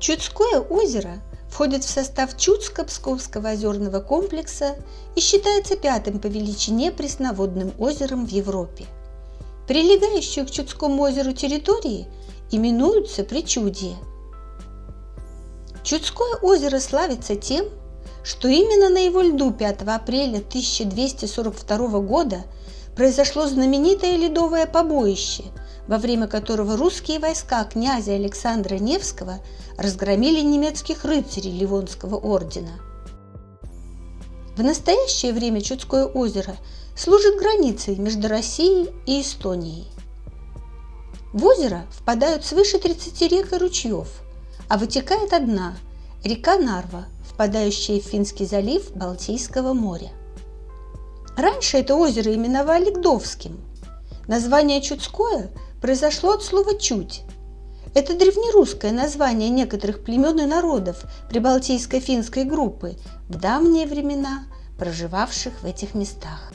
Чудское озеро входит в состав Чудско-Псковского озерного комплекса и считается пятым по величине пресноводным озером в Европе. Прилегающие к Чудскому озеру территории именуются Причудье. Чудское озеро славится тем, что именно на его льду 5 апреля 1242 года произошло знаменитое ледовое побоище – во время которого русские войска князя Александра Невского разгромили немецких рыцарей Ливонского ордена. В настоящее время Чудское озеро служит границей между Россией и Эстонией. В озеро впадают свыше 30 рек и ручьев, а вытекает одна – река Нарва, впадающая в Финский залив Балтийского моря. Раньше это озеро именовали Гдовским. Название Чудское – произошло от слова «чуть». Это древнерусское название некоторых племен и народов прибалтийско-финской группы в давние времена, проживавших в этих местах.